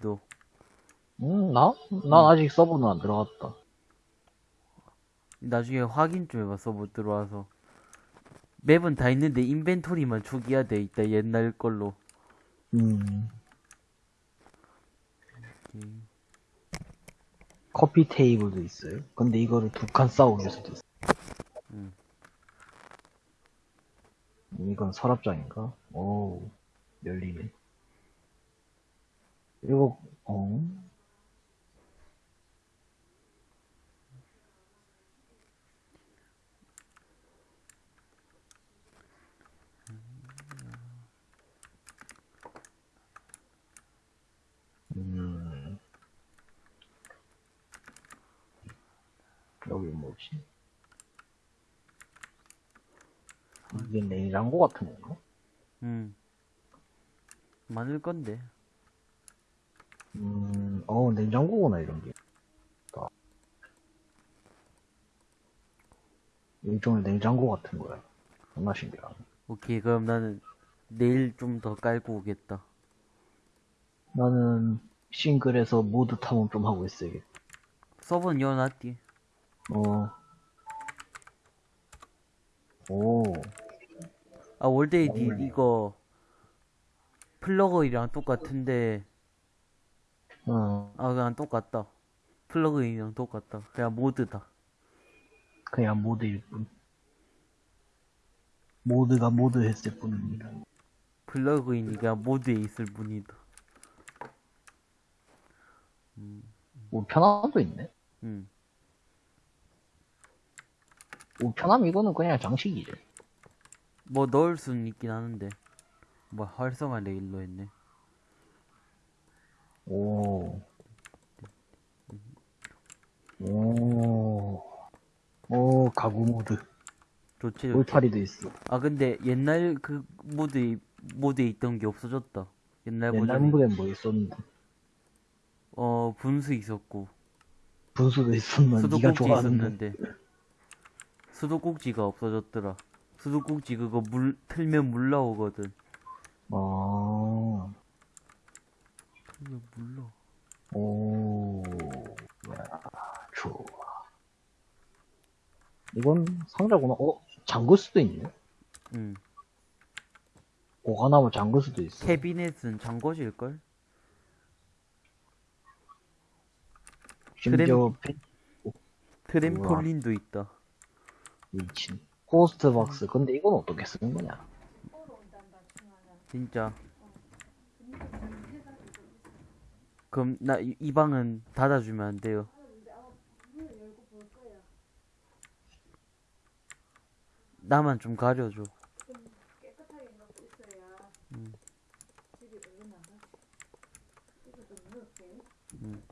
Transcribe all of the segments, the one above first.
키도. 응, 나? 난 아직 서버는 안 들어갔다. 나중에 확인 좀 해봐, 서버 들어와서. 맵은 다 있는데 인벤토리만 초기화 돼 있다, 옛날 걸로. 음, 오케이. 커피 테이블도 있어요. 근데 이거를 두칸 수도 있어. 음. 음, 이건 서랍장인가? 오, 열리네. 이거, 어? 음. 여기 뭐지? 이게 냉장고 같은 건가? 음. 많을 건데. 음, 어, 냉장고구나, 이런 게. 다. 일종의 냉장고 같은 거야. 존나 신기하네. 오케이, 그럼 나는 내일 좀 더 깔고 오겠다. 나는 싱글에서 모드 탐험 좀 하고 있어야겠다. 서버는 열어놨디. 어. 오, 아, WorldEdit. 이거 플러그인이랑 똑같은데, 어, 아, 그냥 똑같다. 플러그인이랑 똑같다. 그냥 모드다. 그냥 모드일 뿐. 모드가 모드 했을 뿐입니다. 플러그인이 그냥 모드에 있을 뿐이다. 뭐, 편함도 있네? 음. 뭐, 편함 이거는 그냥 장식이지. 뭐 넣을 수는 있긴 하는데. 뭐 활성화 레일로 했네. 오. 오. 오, 가구 모드. 좋지, 좋지. 울타리도 있어. 아, 근데 옛날 그 모드에, 모드에 있던 게 없어졌다. 옛날 옛날 버전에. 모드엔 뭐 있었는데. 어, 분수 있었고. 분수도 있었나? 네가 수도꼭지 좋아하는데. 있었는데. 수도꼭지가 없어졌더라. 수도꼭지 그거 물, 틀면 물 나오거든. 아, 틀면 물 나오. 오. 야, 좋아. 이건 상자구나. 어? 잠글 수도 있네? 응. 보관하면 잠글 수도 있어. 캐비넷은 잠궈질 걸? 심지어 펜, 트램폴린도 있다. 미친. post box. 근데 이건 어떻게 쓰는 거냐? 진짜. 그럼 나 이 방은 닫아주면 안 돼요. 나만 좀 가려줘. 음.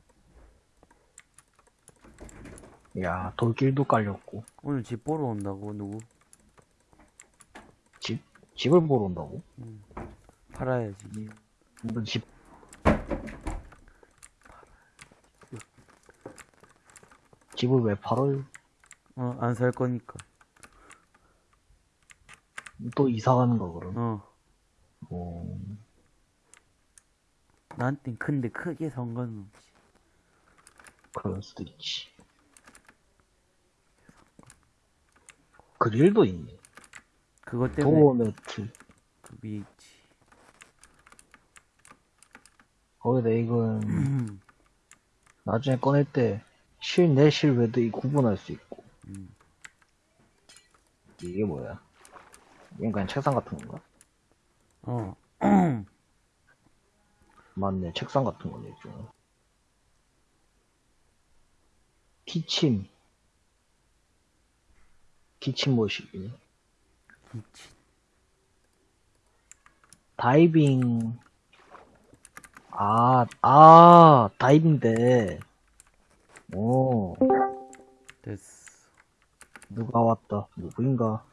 야, 돌길도 깔렸고. 오늘 집 보러 온다고 누구? 집? 집을 보러 온다고? 팔아야지. 너 집. 집을 왜 팔아요? 어, 안 살 거니까. 또 이사 가는 거, 그럼? 어, 어, 나한텐 큰데 크게 상관없지. 그럴 수도 있지. 그릴도 있네. 그것 때문에 도어 매트. 그 위에 있지. 거기다 이건, 나중에 꺼낼 때, 실 내, 실외도 이 구분할 수 있고. 음. 이게 뭐야? 이건 그냥 책상 같은 건가? 어, 맞네, 책상 같은 거네, 좀. 키친. 키친 모식이네. 있지. 다이빙. 아, 아, 다이빙대. 오, 됐어. 누가 왔다. 누구인가?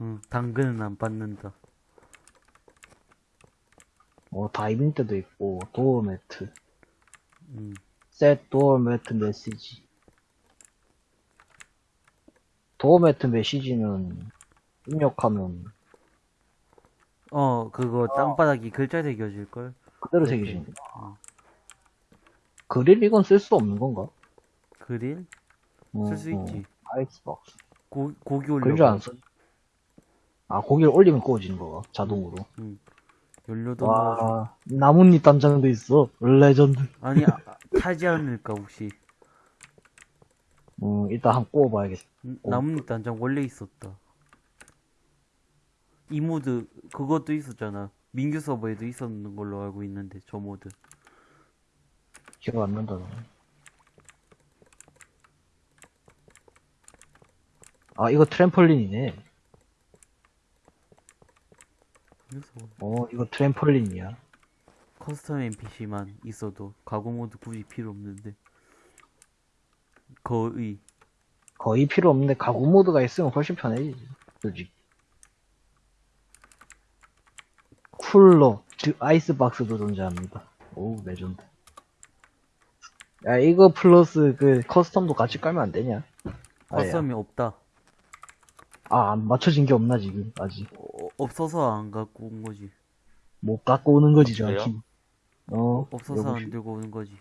응, 당근은 안 받는다. 어, 다이빙 때도 있고, 도어 매트. 음, 셋 도어 매트 메시지. door mat 메시지는 입력하면 어, 그거 땅바닥이 글자 새겨질걸? 그대로. 새기시는 거. 그릴 이건 쓸 수 없는 건가? 그릴? 어, 쓸수 어. 있지. 아이스박스. 고, 고기 그릴 올려. 안 써. 아, 고기를 올리면 구워지는 거가, 자동으로. 연료도 넣어줘. 와, 나뭇잎 담장도 있어. 레전드. 아니, 아, 타지 않을까, 혹시. 음, 일단 한번 구워봐야겠다. 음, 어. 나뭇잎 단장 원래 있었다. 이 모드, 그것도 있었잖아. 민규 서버에도 있었는 걸로 알고 있는데, 저 모드. 기억 안 난다. 아, 이거 트램펄린이네. 그래서 어, 이거 트램펄린이야. custom NPC만 있어도 가구 모드 굳이 필요 없는데. 거의. 거의 필요 없는데 가구 모드가 있으면 훨씬 편해지지. 솔직히. 쿨러, 즉 아이스박스도 존재합니다. 오, 레전드. 야, 이거 플러스 그 custom도 같이 깔면 안 되냐? custom이 없다. 아, 안 맞춰진 게 없나, 지금, 아직. 어, 없어서 안 갖고 온 거지. 못 갖고 오는 거지, 그래요? 정확히. 어, 없어서 여보, 안 들고 오는 거지.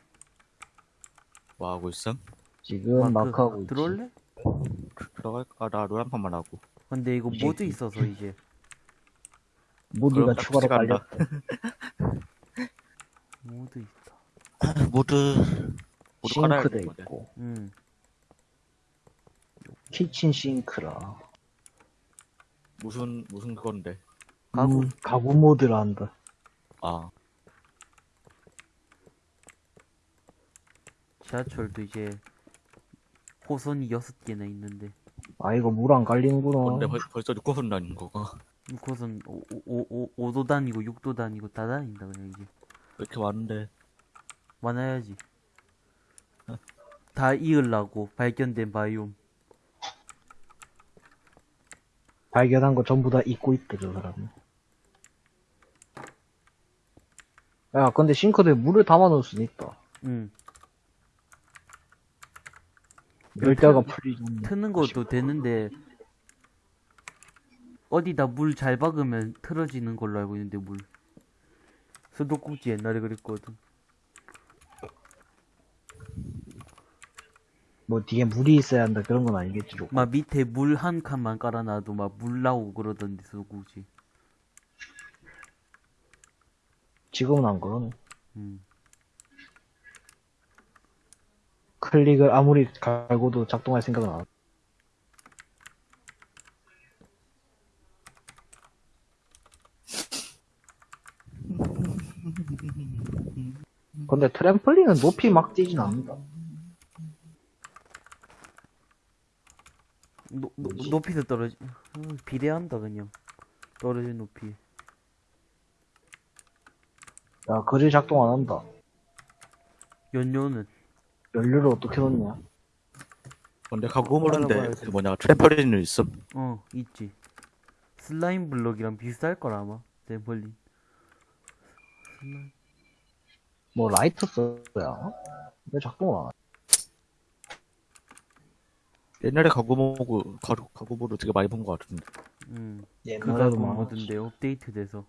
뭐 하고 있음? 지금 마크 하고 있지. 들어올래? 들어갈까? 나롤한 판만 하고. 근데 이거 이제 모드 이- 있어서 이제. 모드가 추가로 깔렸다. 모드 있다. 모드, 싱크대. 있고. 응. 키친 싱크라. 무슨, 무슨 그건데. 가구. 음, 가구 모드라 한다. 아, 지하철도 이제 호선이 여섯 개나 있는데 아, 이거 물안 깔리는구나. 근데 벌, 벌써 6호선 다닌 거가. 호선 5, 도 다니고 6도 다니고 다 다닌다 그냥 이제 왜 이렇게 많은데. 많아야지 다 이으려고 발견된 바이옴 발견한 거 전부 다 잊고 있대, 저 사람은. 야, 근데 싱크대에 물을 담아 놓을 수는 있다. 응 열대가 트- 풀리지. 트는 것도 되는데 어디다 물 잘 박으면 틀어지는 걸로 알고 있는데 물 수도꼭지 옛날에 그랬거든 뭐 뒤에 물이 있어야 한다 그런 건 아니겠지, 좀. 막 밑에 물 한 칸만 깔아놔도 막 물 나오고 그러던데 수도꼭지 지금은 안 그러네. 음. 클릭을 아무리 갈고도 작동할 생각은 안. 하. 근데 트램펄린은 높이 막 뛰진 않는다. 노, 노, 뭐지? 높이도 떨어지 어, 비례한다 그냥 떨어진 높이 야, 그릴 작동 안 한다. 연료는 연료를 어떻게 넣냐? 근데 가고 모르는데. 그 뭐냐, 트램펄린은 있음. 어 있지 슬라임 블럭이랑 비슷할 거라 아마 댐펄린 슬라임 뭐 라이터 써야? 왜 작동을 안 하? 옛날에 가구모그, 가구, 가구모를 되게 많이 본 것 같은데. 음 옛날에도 그가고 많았지. 뭐든데 업데이트 돼서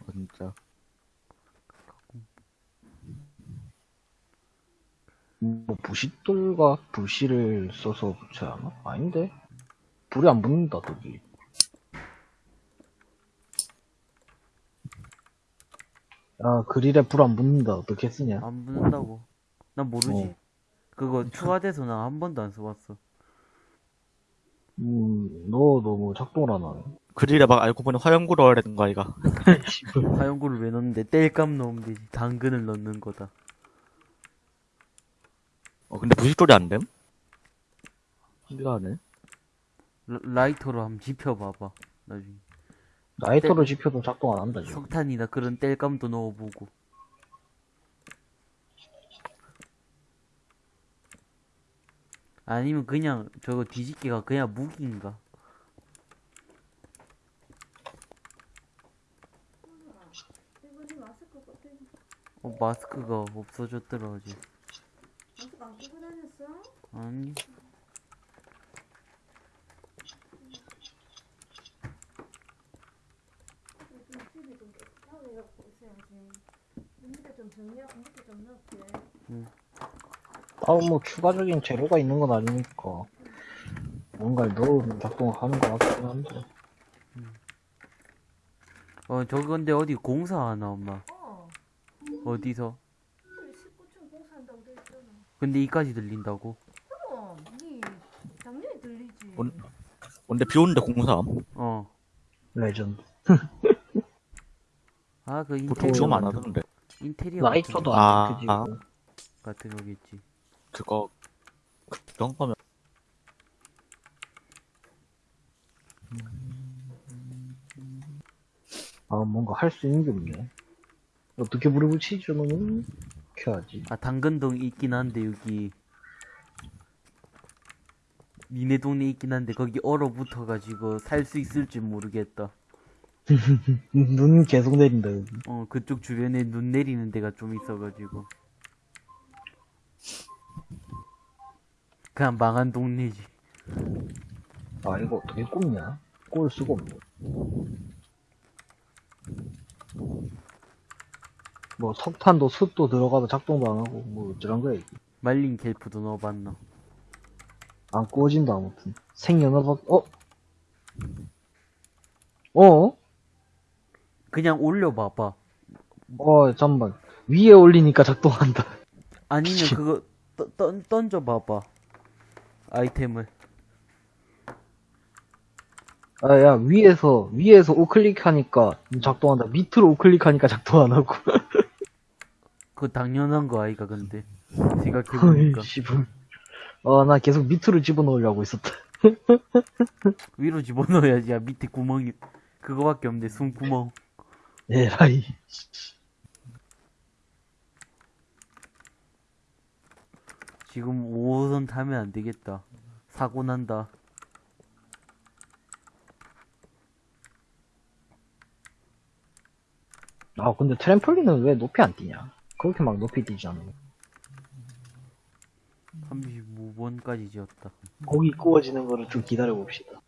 어, 진짜. 뭐 부싯돌과 부시를 써서 붙여야 하나? 아닌데? 불이 안 붙는다, 저기. 야, 그릴에 불 안 붙는다. 어떻게 쓰냐? 안 붙는다고 난 모르지 어. 그거 추가돼서 난한 번도 안 써봤어 음, 너 너무 작동을 안 하네. 그릴에 막 알고 보니 화염구 넣어야 되는 거 아이가. 화염구를 왜 넣는데 땔감 넣으면 되지 당근을 넣는 거다 어, 근데 부식돌이 안 됨? 신기하네. 라, 라이터로 한번 지펴봐봐 나중에 라이터로 지펴도 작동 안 한다, 지금. 석탄이나 그런 땔감도 넣어보고 아니면 그냥 저거 뒤집기가 그냥 무기인가? 어 마스크가 없어졌더라 어제 마스크 안 끼고 다녔어? 아니 좀 정리하고 밑에 좀 넣을게. 아, 뭐, 추가적인 재료가 있는 건 아니니까. 뭔가를 넣으면 작동하는 것 같긴 한데. 어, 저기 근데 어디 공사하나, 엄마? 어. 어디서? 우리 19층 공사한다고 돼 있잖아. 근데 이까지 들린다고? 그럼 니 당연히 들리지. 온- 근데 비 오는데 공사함. 어. 레전드. 아, 그 보통 인테리어. 좀안 같은- 하던데. 인테리어 라이터도 아, 안. 아. 거- 같은 거겠지. 그거 그런 거면 아, 뭔가 할 수 있는 게 없네. 어떻게 불을 붙이지, 너는? 켜야지. 아, 당근동 있긴 한데, 여기. 니네 동네 있긴 한데, 거기 얼어붙어가지고 살 수 있을지 모르겠다. 눈 계속 내린다, 여기. 어, 그쪽 주변에 눈 내리는 데가 좀 있어가지고. 그냥 망한 동네지. 아, 이거 어떻게 꼽냐? 꼽을 수가 없네. 뭐, 석탄도 숯도 들어가도 작동도 안 하고, 뭐, 어쩌란 거야, 이게. 말린 갤프도 넣어봤나? 안 구워진다, 아무튼. 생연어박, 어? 어? 그냥 올려봐봐. 어, 잠만. 위에 올리니까 작동한다. 아니면. 그거 떠, 던, 던져봐봐. 아이템을. 아, 야, 위에서, 위에서 우클릭하니까 작동한다. 밑으로 우클릭하니까 작동 안 하고. 그거 당연한 거 아이가 근데. 생각해보니까. 어이, 씨발. 아, 나 계속 밑으로 집어넣으려고 있었다. 위로 집어넣어야지. 야, 밑에 구멍이. 그거밖에 없는데, 숨구멍. 에라이. 지금 5호선 타면 안 되겠다. 사고 난다. 아, 근데 트램폴린은 왜 높이 안 뛰냐? 그렇게 막 높이 뛰지 않아. 35번까지 지었다. 고기 구워지는 거를 좀 기다려 봅시다.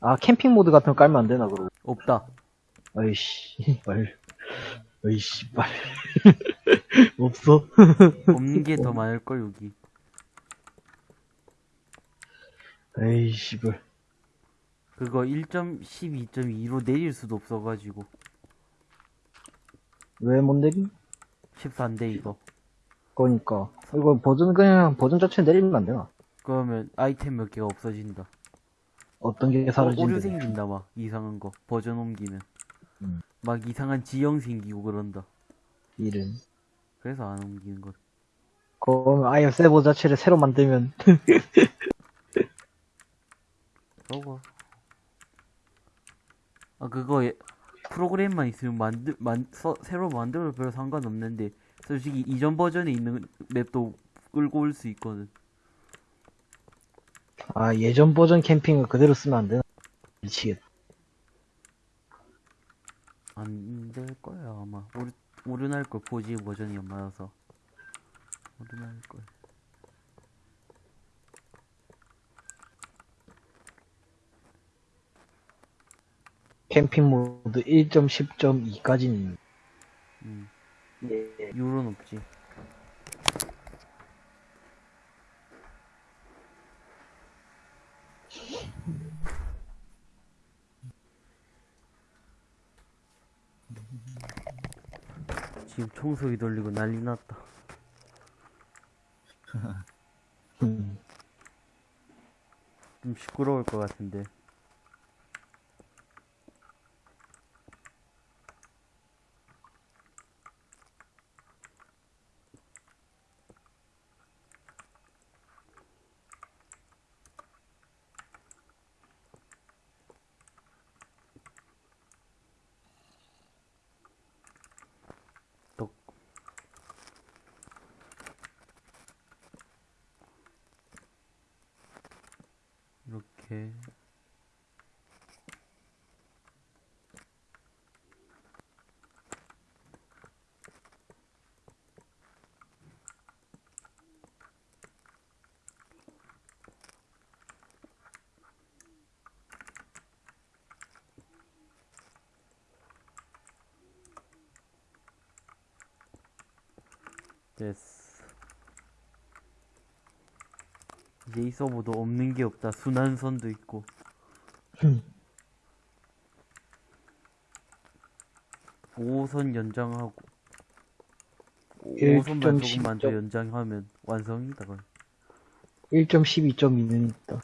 아, 캠핑 모드 같은 거 깔면 안 되나, 그러고. 없다. 아이씨, 말. 아이씨, 말. 없어? 없는 게 더 많을 걸, 여기. 에이 씨, 발. 그거 1.12.2로 내릴 수도 없어가지고. 왜 못 내림? 14인데, 이거. 그러니까. 이거 버전, 그냥 버전 자체 내리면 안 되나? 그러면 아이템 몇 개가 없어진다. 어떤 게 어, 오류 사라지는데. 생긴다, 막. 이상한 거. 버전 옮기면. 음. 막 이상한 지형 생기고 그런다. 일은. 그래서 안 옮기는 거. 그럼 아예 세버 자체를 새로 만들면 저거. 아, 그거, 예- 프로그램만 있으면 만들, 만, 서, 새로 만들어도 별 상관없는데, 솔직히 이전 버전에 있는 맵도 끌고 올 수 있거든. 아 예전 버전 캠핑을 그대로 쓰면 안 되나? 미치겠다. 안 될 거야, 아마. 오류, 오류 날 걸, 포지 버전이 안 맞아서. 오류 날 걸. 캠핑 모드 1.10.2까지는 음. 예. 유로는 없지. 지금 청소기 돌리고 난리 났다. 음. 좀 시끄러울 것 같은데. 이렇게 어. 이제 이 서버도 없는 게 없다. 순환선도 있고. 흠. 5호선 연장하고. 일 5호선만 점 조금만 더. 연장하면 완성이다. 거의. 1.12.2는 있다.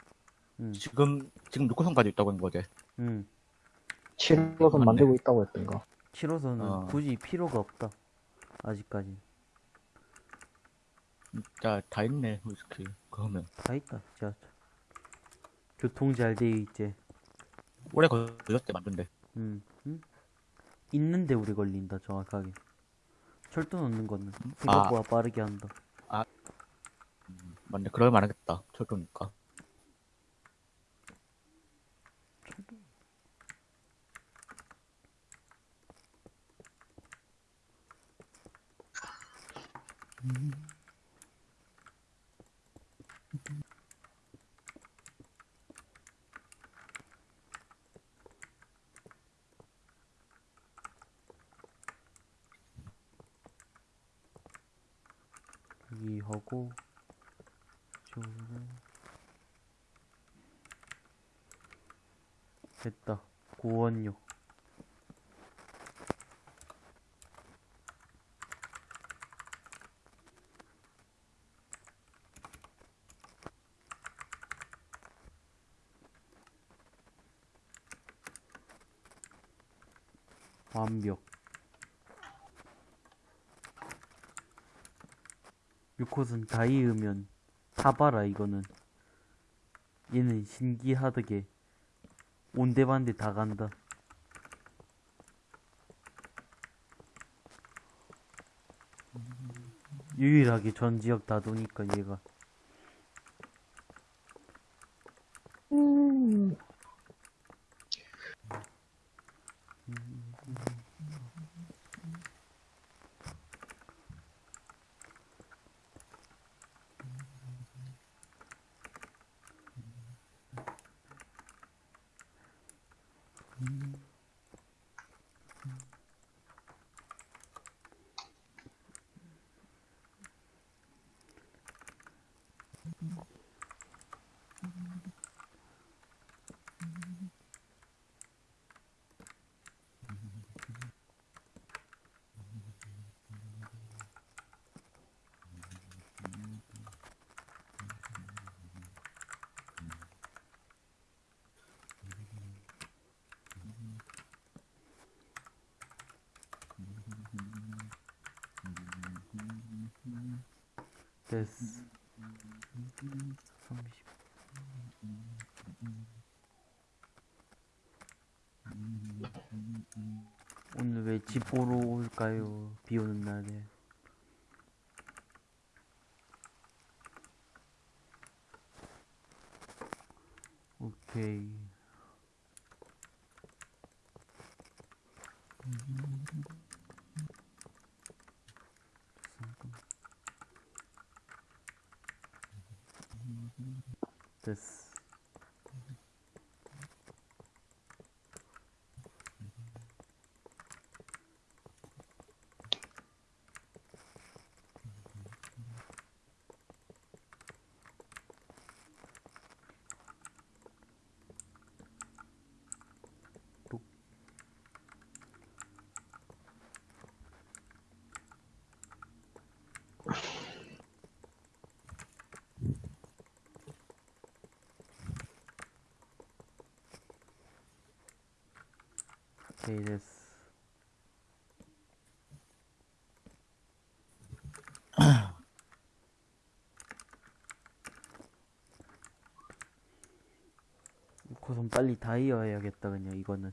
응, 지금 지금 6호선까지 있다고 하는 거지. 응. 7호선 맞네. 만들고 있다고 했던가. 7호선은 어. 굳이 필요가 없다. 아직까지. 진짜 다 있네 솔직히. 그러면 다 있다, 지하철. 교통 잘돼 있지. 오래 걸렸대 만든데. 음, 음? 있는데 우리 걸린다, 정확하게. 철도 넣는 거는 생각보다 빠르게 한다. 맞네. 그럴 만하겠다. 철도니까. 여기 하고, 이쪽으로. 됐다. 고원역. 완벽. 6호선 다 이으면 타봐라 이거는. 얘는 신기하다게 온데반데 다 간다. 유일하게 전 지역 다 도니까 얘가 오케이 됐어 우선 빨리 다 이어야겠다 그냥 이거는.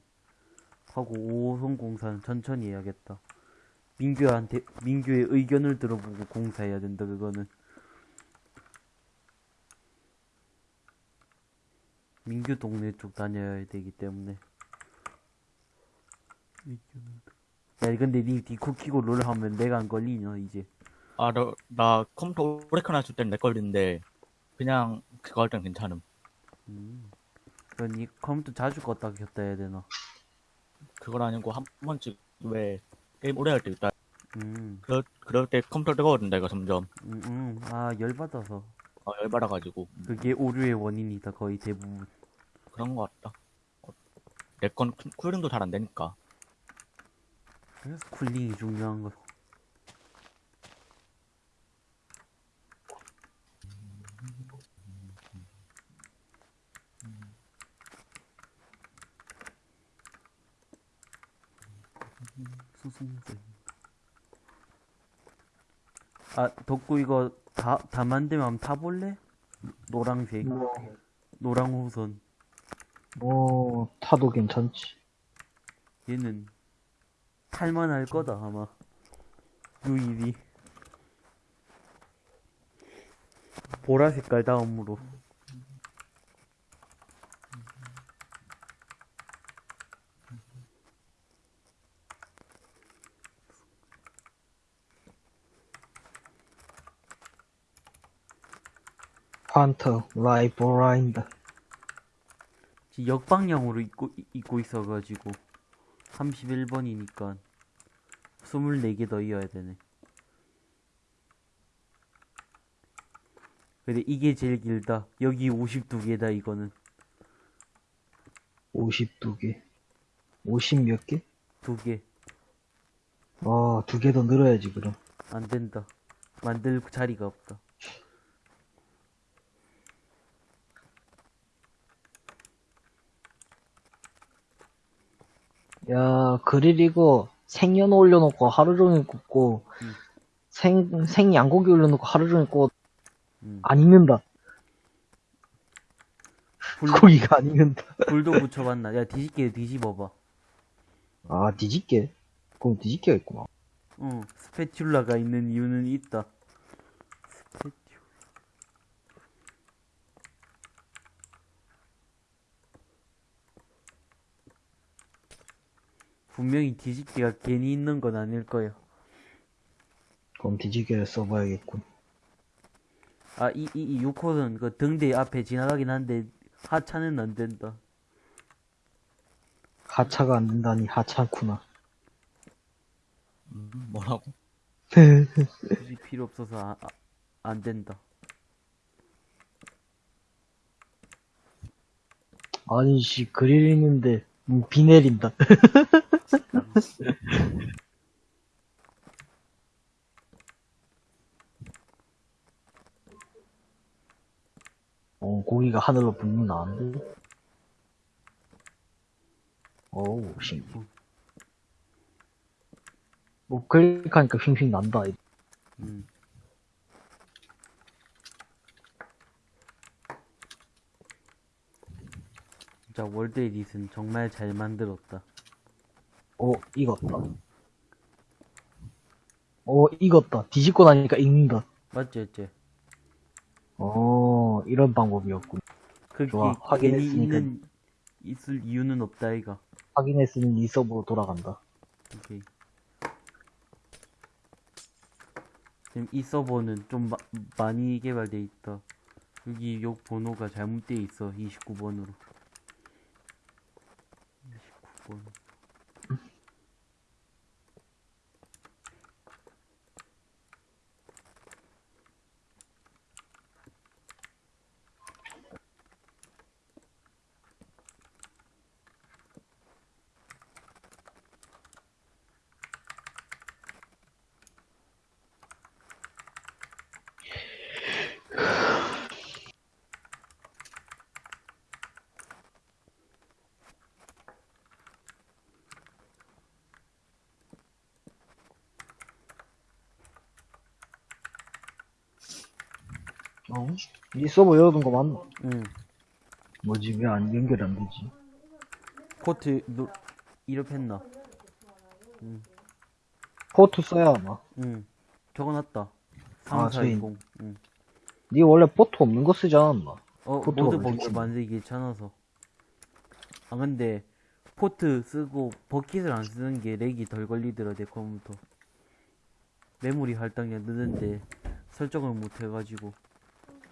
하고 5호선 공사는 천천히 해야겠다. 민규한테 민규의 의견을 들어보고 공사해야 된다 그거는. 민규 동네 쪽 다녀야 되기 때문에 야 근데 니 디코 키고 롤 하면 내가 안 걸리냐 이제 아, 나, 나 컴퓨터 오래 켜놨을 땐내 걸리는데 그냥 그거 할 땐 괜찮음. 음. 그럼 니 컴퓨터 자주 껐다 켰다 해야 되나 그건 아니고 한 번씩 왜 게임 오래 할 때 있다. 음, 그럴, 그럴 때 컴퓨터 뜨거워진다, 이거 점점. 음, 음. 아, 열받아서. 어, 열받아가지고. 그게 오류의 원인이다, 거의 대부분. 그런 거 같다. 어, 내건 쿨링도 잘 안 되니까. 그래서 쿨링이 중요한 거. 수승들. 아, 덕구 이거 다, 다 만들면 한번 타볼래? 노랑색. 뭐, 노랑 호선. 뭐, 타도 괜찮지. 얘는 탈만할 거다 아마. 유일이 보라 색깔 다음으로. 환터, 라이 브 라인드. 지금 역방향으로 입고, 입고 있어가지고 31번이니까 24개 더 이어야 되네 근데 이게 제일 길다 여기 52개다 이거는 52개. 50 몇 개? 두개 아, 두 개 더 늘어야지, 그럼. 안된다 만들 자리가 없다 야, 그릴 이거 생연 올려놓고 하루 종일 굽고, 음. 생, 생 양고기 올려놓고 하루 종일 구워, 음. 안 익는다. 불, 고기가 안 익는다. 불도 붙여봤나 야 뒤집게 뒤집어봐 아, 뒤집게? 그럼 뒤집게가 있구나. 어, 스패츌라가 있는 이유는 있다. 스패 분명히 뒤집기가 괜히 있는 건 아닐 거야. 그럼 뒤집개를 써봐야겠군. 아, 이, 이, 이 6호는 그 등대 앞에 지나가긴 한데, 하차는 안 된다. 하차가 안 된다니, 하찮구나. 음, 뭐라고? 굳이 필요 없어서 아, 아, 안 된다. 아니, 씨, 그릴 있는데, 음, 비 내린다. 어, 고기가 하늘로 붕 나는데? 어우, 신기. 뭐, 클릭하니까 핑핑 난다. 음. 진짜 월드 에디슨 정말 잘 만들었다. 어, 익었다. 어, 익었다. 뒤집고 나니까 익는다. 맞지, 맞지? 어, 이런 방법이었군. 그게 좋아, 확인했으니까. 있는 있을 이유는 없다 이가. 확인했으니 이 서버로 돌아간다. 오케이. 지금 이 서버는 좀 마- 많이 개발돼 있다. 여기 욕 번호가 잘못돼 있어. 29번으로. platform. 이 서버 열어둔 거 맞나? 응. 뭐지, 왜 안, 연결 안 되지? 포트 노 이렇했나? 포트 써야 하나? 응. 적어놨다. 아, 3420. 응. 니 원래 포트 없는 거 쓰지 않았나? 어, 모드 버킷. 만들기 귀찮아서. 아, 근데, 포트 쓰고, 버킷을 안 쓰는 게 렉이 덜 걸리더라, 내 컴퓨터. 메모리 할당량 느는데, 설정을 못 해가지고,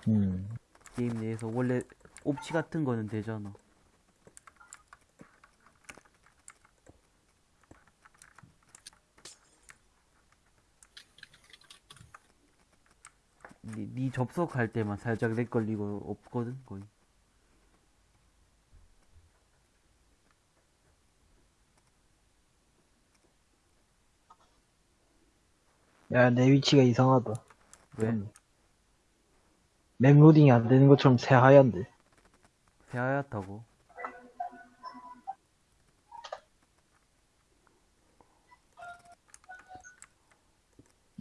음. 게임 내에서 원래 옵치 같은 거는 되잖아. 니, 네 접속할 때만 살짝 렉 걸리고 없거든 거의. 야, 내 위치가 이상하다. 왜? 음. map 로딩이 안 되는 것처럼 새하얀데. 새하얗다고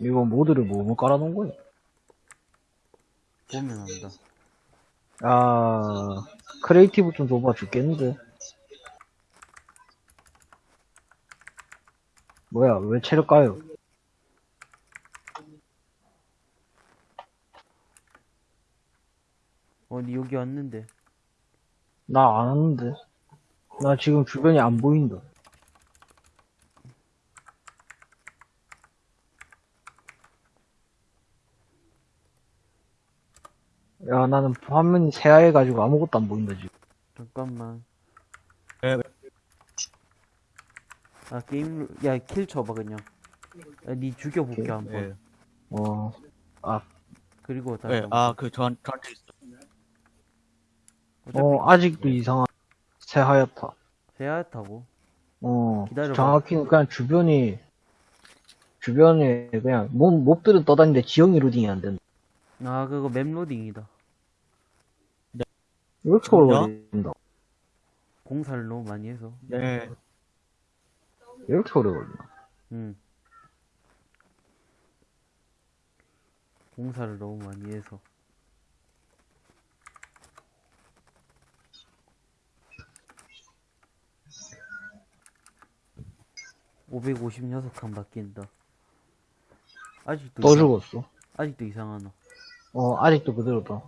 이거 mod를 뭐뭐 깔아놓은 거야? 보면 안다 아, creative 좀 줘봐 죽겠는데. 뭐야, 왜 체력 까요? 어니 여기 왔는데 나 안 왔는데. 나 지금 주변이 안 보인다. 야, 나는 화면이 새하얘가지고 아무것도 안 보인다, 지금. 잠깐만 왜, 왜? 아 게임 야킬 쳐봐 그냥 야, 니 죽여볼게 한번 예. 어, 그리고 다시 예, 한번. 아, 그, 저한, 저한테 있 어. 아직도 이상한, 새하얗다. 새하얗다고 어, 기다려봐. 정확히는 그냥 주변이, 주변에 그냥, 몹, 몹들은 떠다니는데 지형이 로딩이 안 된다. 아 그거 맵 로딩이다 왜 이렇게 오래 걸린다? 공사를 너무 많이 해서 네. 왜 이렇게 오래 걸린다? 응 공사를 너무 많이 해서 (556) 칸 바뀐다 아직도 또 이상- 죽었어. 아직도 이상하나 어, 아직도 그대로다.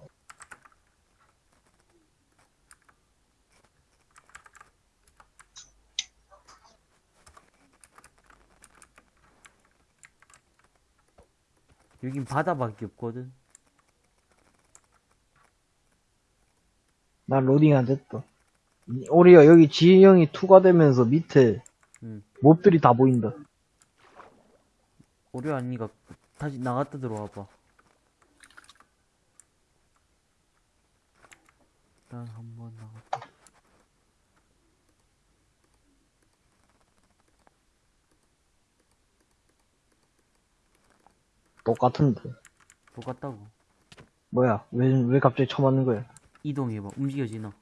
여긴 바다밖에 없거든 난 로딩 안 됐다. 오리야, 여기 지형이 2가 되면서 밑에 응 몹들이 다 보인다. 오류 아니가 다시 나갔다 들어와 봐 일단 한번 나갔다 똑같은데. 똑같다고 뭐야, 왜, 왜 갑자기 쳐맞는 거야? 이동해봐 움직여지나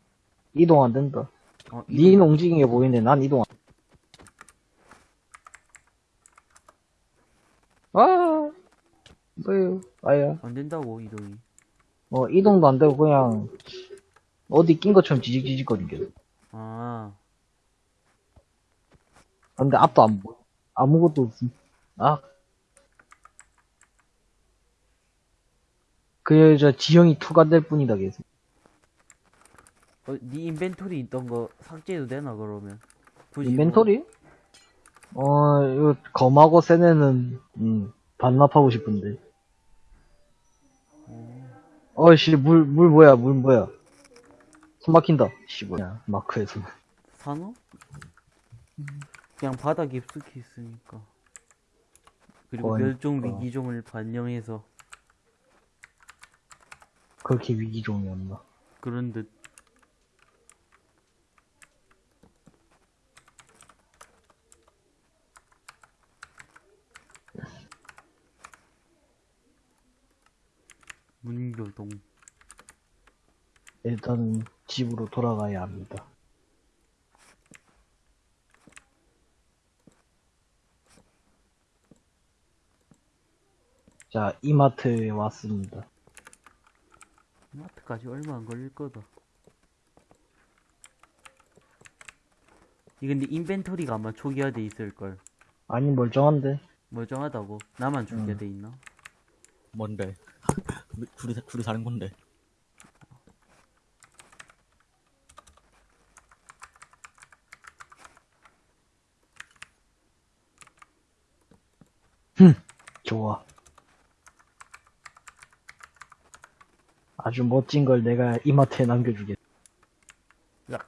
이동 안 된다. 어, 니는 움직이는 게 보이는데 난 이동 안 아, 뭐요, 아야. 안 된다고 이동이 어, 이동도 안 되고 그냥 어디 낀 것처럼 지직지직거리게. 아 근데 앞도 안 보여. 아무것도 없음. 아. 그, 저, 지형이 2가 될 뿐이다, 계속. 어, 네 인벤토리 있던 거 삭제해도 되나 그러면 굳이 인벤토리? 어, 이거, 검하고 세네는, 음, 반납하고 싶은데. 어이씨, 물, 물 뭐야, 물 뭐야. 숨 막힌다. 씨, 뭐야, 마크에서. 뭐 산호? 그냥 바다 깊숙이 있으니까 그리고 그러니까. 멸종 위기종을 반영해서 그렇게 위기종이었나. 그런 듯 문교동 일단은 집으로 돌아가야 합니다. 자, 이마트에 왔습니다. 마트까지 얼마 안 걸릴 거다. 이 근데 인벤토리가 아마 초기화돼 있을걸. 아니, 멀쩡한데? 멀쩡하다고. 나만 초기화돼 있나? 뭔데? 우리, 둘이, 사- 둘이 사는 건데. 좋아. 아주 멋진 걸 내가 이마트에 남겨주겠다. 야.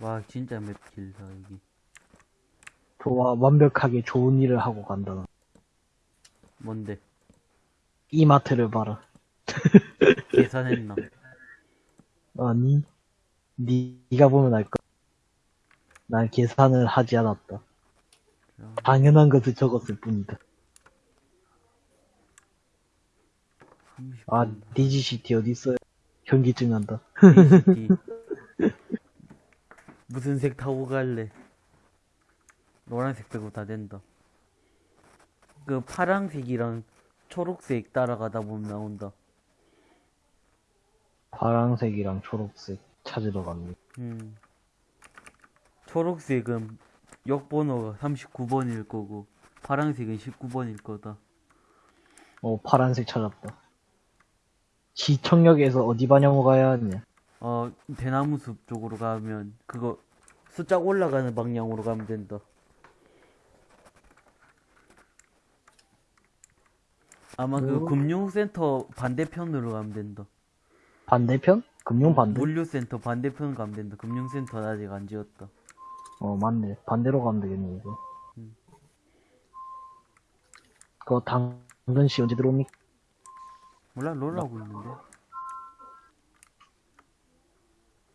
와, 진짜 map 길다, 여기. 좋아, 완벽하게 좋은 일을 하고 간다. 뭔데? 이마트를 봐라. 계산했나? 아니, 니가 보면 알까? 난 계산을 하지 않았다. 당연한 것을 적었을 뿐이다. 아, 디지시티 어딨어요? 현기증 난다. DCT. 무슨 색 타고 갈래? 노란색 빼고 다 된다. 그 파랑색이랑 초록색 따라가다 보면 나온다. 파란색이랑 초록색 찾으러 갑니다. 음. 초록색은 역번호가 39번일 거고, 파랑색은 19번일 거다. 어, 파란색 찾았다. 지청역에서 어디 반영을 가야 하냐? 어, 대나무 숲 쪽으로 가면, 그거, 숫자 올라가는 방향으로 가면 된다. 아마 그 오. 금융센터 반대편으로 가면 된다. 반대편? 금융 반대? 물류센터 반대편 가면 된다. 금융센터 아직 안 지었다. 어, 맞네. 반대로 가면 되겠네, 이거. 음. 그거 당근씨 언제 들어옵니까? 몰라, 롤 하고 있는데.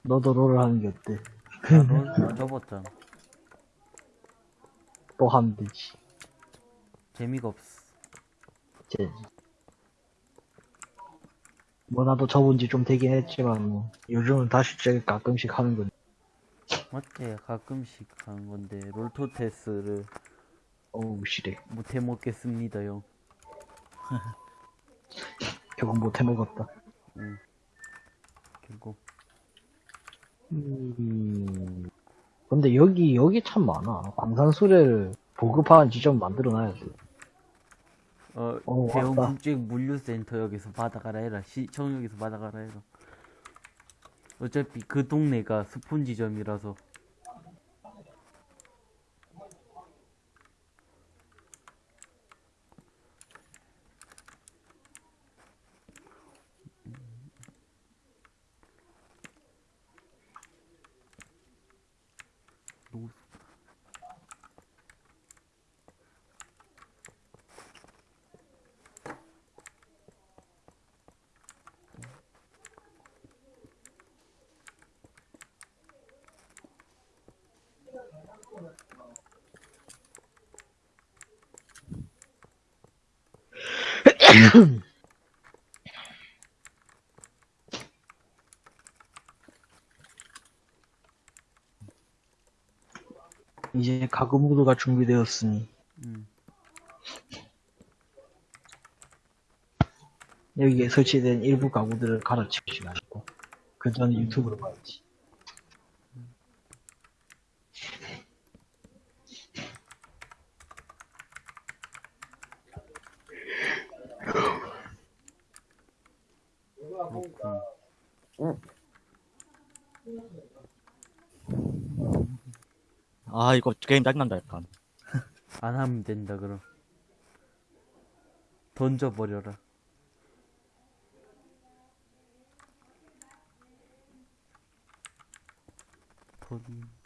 너도 롤을 하는 게 어때? 나롤 접었잖아. 또 하면 되지. 재미가 없어. 제. 뭐 나도 접은 지 좀 되긴 했지만 뭐 요즘은 다시 제가 가끔씩 하는 건 맞지? 가끔씩 하는 건데, 롤토테스를 어우 시래 못해 먹겠습니다 요. 결국 못해 먹었다. 결국. 음. 근데 여기 여기 참 많아. 광산수레를 보급하는 지점 만들어 놔야지. 어, 어, 대형 왔다. 국제 물류센터역에서 받아가라 해라. 시청 역에서 받아가라 해라. 어차피 그 동네가 스폰 지점이라서. 노- 이제 가구 모드가 준비되었으니 음. 여기에 설치된 일부 가구들을 갈아치울 시간이고 그 전에 유튜브로 봐야지. 그렇군. 아, 이거 게임 짜증난다, 약간. 안 하면 된다, 그럼. 던져버려라. 던져.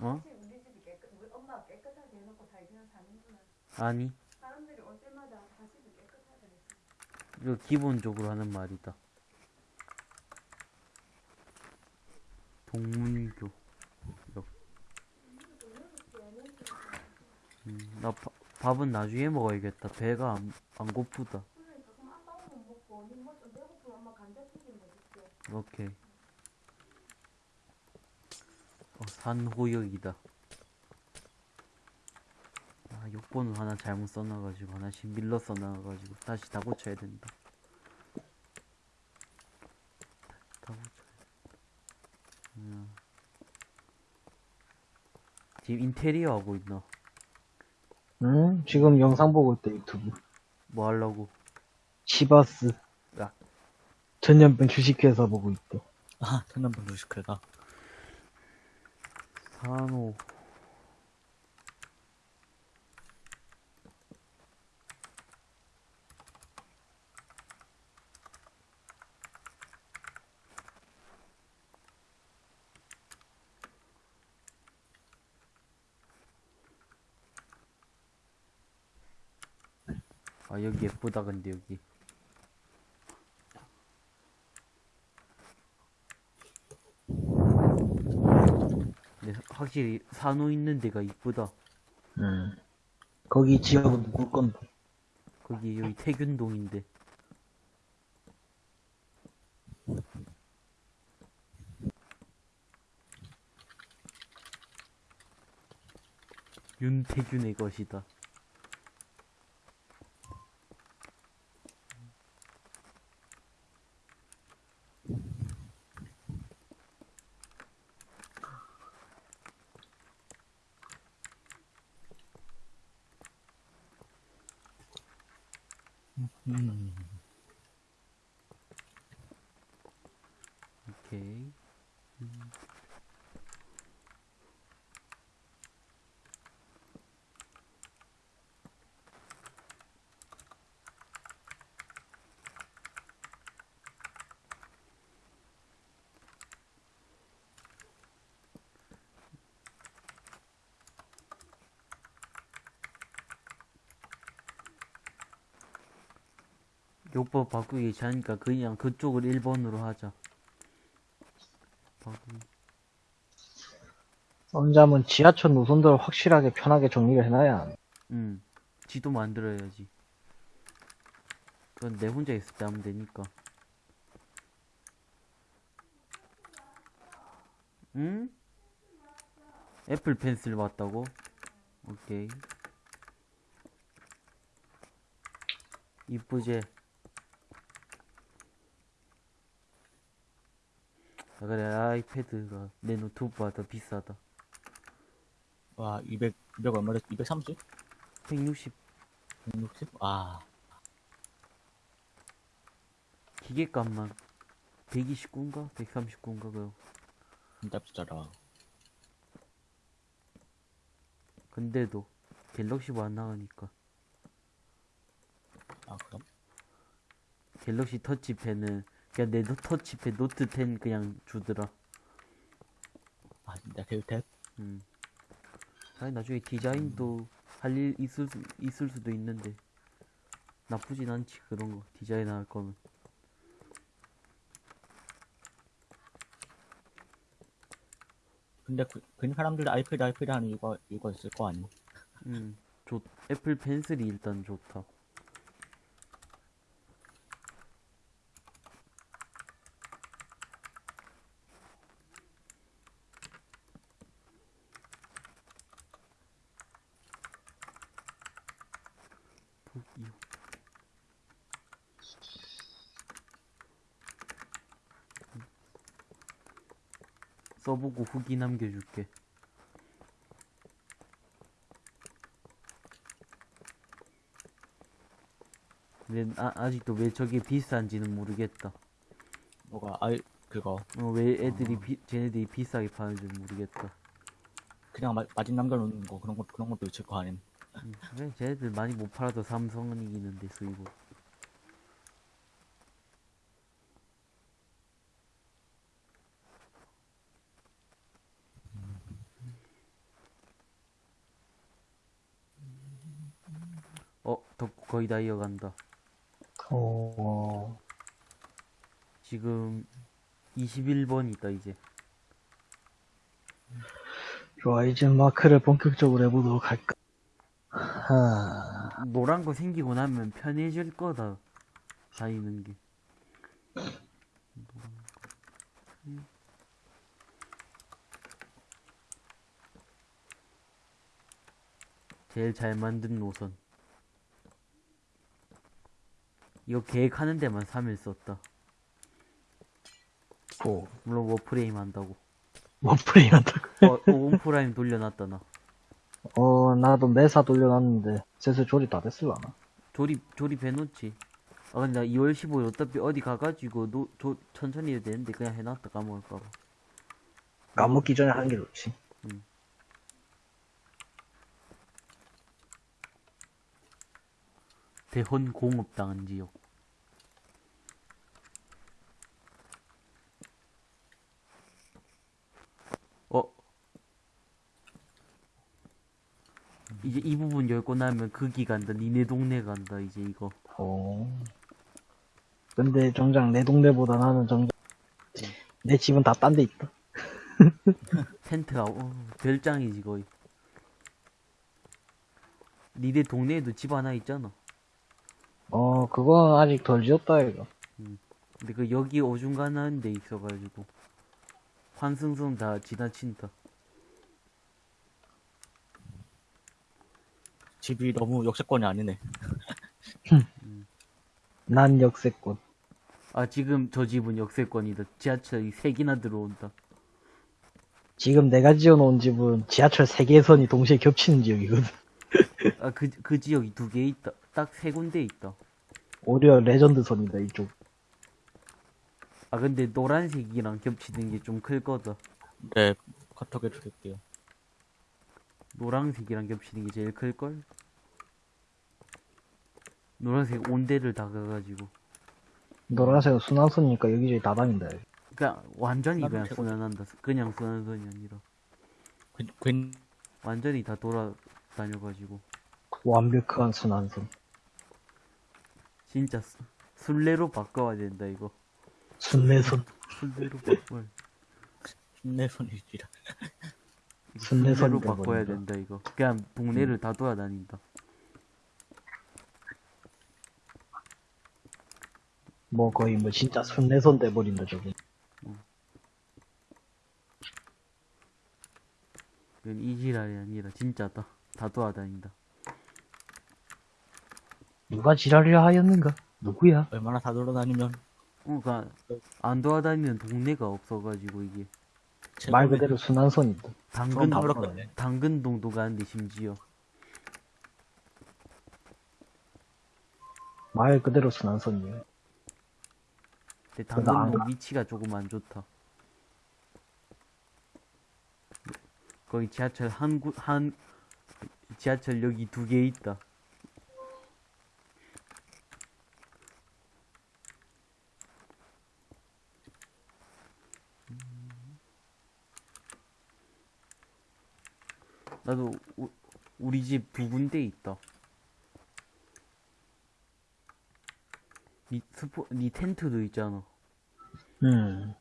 어? 우리 집이 깨끗, 우리 엄마가 깨끗하게 해놓고 살기는 사는구나. 아니, 사람들이 올 때마다 다시도 깨끗하다 했어. 이거 기본적으로 하는 말이다. 동문교. 음, 나 바- 밥은 나중에 먹어야겠다. 배가 안, 안 고프다. 그러니까 엄마 먹을게. 오케이. 어, 산호역이다. 아, 욕번호 하나 잘못 써놔가지고 하나씩 밀러 써놔가지고 다시 다 고쳐야 된다. 다 고쳐야 돼. 음. 지금 인테리어 하고 있나? 응? 지금 영상 보고 있다 유튜브. 뭐 하려고? 시바스. 야. 전염병 주식회사 보고 있다. 아, 천연분 주식회사. 산호. 아 여기 예쁘다 근데 여기 확실히 산호 있는 데가 이쁘다 음. 거기 지역은 누굴 건데? 거기 여기 태균동인데 윤태균의 것이다 음. 오케이 요법 바꾸기 귀찮으니까 그냥 그쪽을 1번으로 하자 바꾸기. 썬잠은 지하철 노선도를 확실하게 편하게 정리를 해놔야. 응. 지도 만들어야지. 그건 내 혼자 있을 때 하면 되니까. 응? 애플 펜슬 왔다고? 오케이. 이쁘지? 아, 그래, 아이패드가 내 노트북보다 더 비싸다. 와, 200, 200 얼마래? 230? 160 160? 아, 기계값만 129인가? 139인가 그요. 진짜 비싸다. 근데도 갤럭시가 안 나가니까 아, 그럼? 갤럭시 터치펜은 그냥 내 노- 터치펜 노트 10 그냥 주더라. 아, 진짜 델탭? 음. 아니 나중에 디자인도 할 일 있을 수, 있을 수도 있는데 나쁘진 않지 그런 거 디자인 할 거면. 근데 그, 그 사람들도 아이패드, 아이패드 하는 이유가, 이유가 있을 거 아니? 음. 좋 애플 펜슬이 일단 좋다. 북이요. 써보고 후기 남겨줄게. 근데 아, 아직도 왜 저게 비싼지는 모르겠다. 뭐가, 아이, 그거, 어, 왜 애들이 비, 쟤네들이 비싸게 파는지 모르겠다. 그냥 마, 마진 남겨놓는 거, 그런 것, 그런 것도 있을 거 아님? 음, 그래, 쟤네들 많이 못 팔아도 삼성은 이기는데 수입으로. 어, 덕구 거의 다 이어간다. 어, 지금 21번 있다 이제. 좋아, 이제 마크를 본격적으로 해보도록 할까. 하, 노란 거 생기고 나면 편해질 거다. 다니는 게. 제일 잘 만든 노선. 이거 계획하는 데만 3일 썼다. 고, 물론 워프레임 한다고. 워프레임 한다고. 어, 어, 워프레임 돌려놨다 나. 어, 나도 매사 돌려놨는데, 슬슬 조립 다 됐을라나? 조립 조립해놓지. 아 근데 나 2월 15일 어차피 어디 가가지고 노, 조, 천천히 해도 되는데 그냥 해놨다 까먹을까봐. 까먹기 전에 하는 게 좋지. 음. 대헌 공업당한 지역. 어? 이제 이 부분 열고 나면 거기 간다. 니네 동네 간다. 이제 이거. 어. 근데 정작 내 동네보다 나는 정작 내 집은 다 딴 데 있다. 텐트가 어, 별장이지 거의. 니네 동네에도 집 하나 있잖아. 어, 그건 아직 덜 지었다, 이거. 근데 그 여기 어중간한 데 있어가지고 환승선 다 지나친다. 집이 너무 역세권이 아니네. 난 역세권. 아 지금 저 집은 역세권이다. 지하철이 세 개나 들어온다. 지금 내가 지어놓은 집은 지하철 3개선이 동시에 겹치는 지역이거든. 아 그 그 지역이 두 개 있다. 딱 세 군데 있다. 오히려 레전드 선이다, 이쪽. 아 근데 노란색이랑 겹치는 게 좀 클 거다. 네, 카톡 해드릴게요. 노란색이랑 겹치는 게 제일 클 걸. 노란색 온대를 다 가가지고. 노란색은 순환선이니까 여기저기 다 다닌다. 그냥 완전히 그냥. 순환한다. 그냥 순환선이 아니라 괜, 괜, 완전히 다 돌아다녀가지고. 완벽한 순환선. 진짜 수- 순례로 바꿔야 된다 이거. 순례선. 순례로 바꿔. 힘내손이지라. 이거 순례선이 순례로 바꿔야. 된다 이거. 그냥 동네를 다 돌아다닌다. 뭐 거의 뭐 진짜 순례선 돼버린다, 저거. 이건 이지랄이 아니라 진짜다. 다 돌아다닌다. 누가 지랄이라 하였는가? 누구야? 얼마나 다 돌아다니면 어, 그니까 안 돌아다니는 동네가 없어가지고 이게 말 그대로 순환선이다. 당근 다. 당근동도 가는데 심지어 말 그대로 순환선이야. 근데 그거 안 당근동 위치가 조금 안 좋다. 거기 지하철 한, 구, 한, 지하철 여기 두개 있다. 나도 우, 우리 집 두 군데 있다. 니 스포, 니 텐트도 있잖아. 음.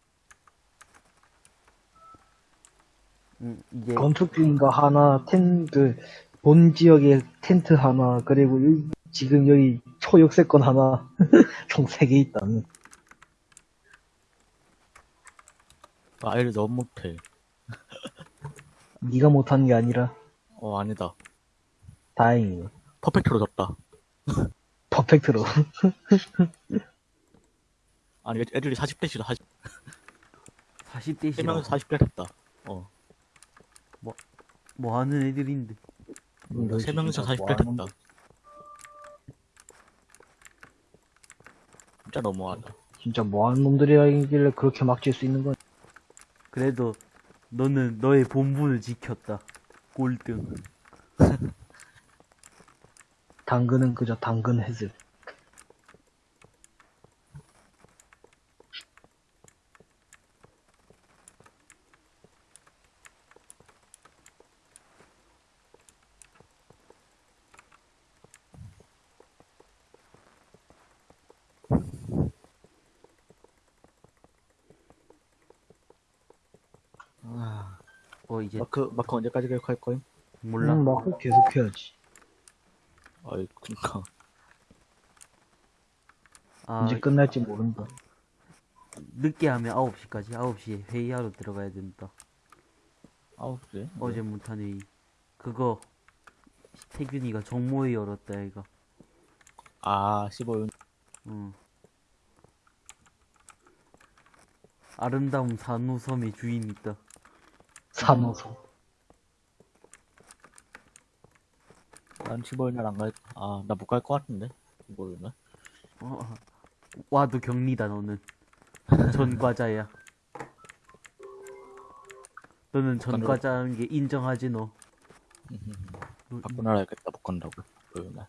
응, 이게 건축 중인 거 하나, 텐, 그, 본 지역에 텐트 하나, 그리고 여기- 지금 여기 초역세권 하나, 총 3개 있다는. 아이를 너무 못해. 네가 못하는 게 아니라, 어, 아니다. 다행이네. 퍼펙트로 졌다. 퍼펙트로. 아니, 애들이 40대시다. 40, 40대 3명에서 시라 40대 됐다. 어, 뭐 하는 애들인데. 너 3명에서 진짜 40대 뭐 하는 됐다. 진짜 너무하다. 진짜 뭐하는 놈들이라 길래 그렇게 막질 수 있는 건 그래도 너는 너의 본분을 지켰다. 꼴등. 당근은 그저 당근 해슬. 마크, 마크 언제까지 계획할 거임? 몰라. 음, 막 계속 해야지. 아이, 그니까. 아 언제 끝날지 모른다. 늦게 하면 9시까지 9시에 회의하러 들어가야 된다. 아우, 그래? 어제 못한 회의. 그거 태균이가 정모회 열었다 얘가. 아, 15분. 응. 아름다운 산호섬의 주인이 있다. 산호소. 난 15일 안 갈, 아, 나 못 갈 것 같은데? 15일 날? 어, 와도 격리다 너는. 전과자야. 너는 전과자라는 게 인정하지 너. 너- 바꿔 나라야겠다, 못 간다고. 15일 날.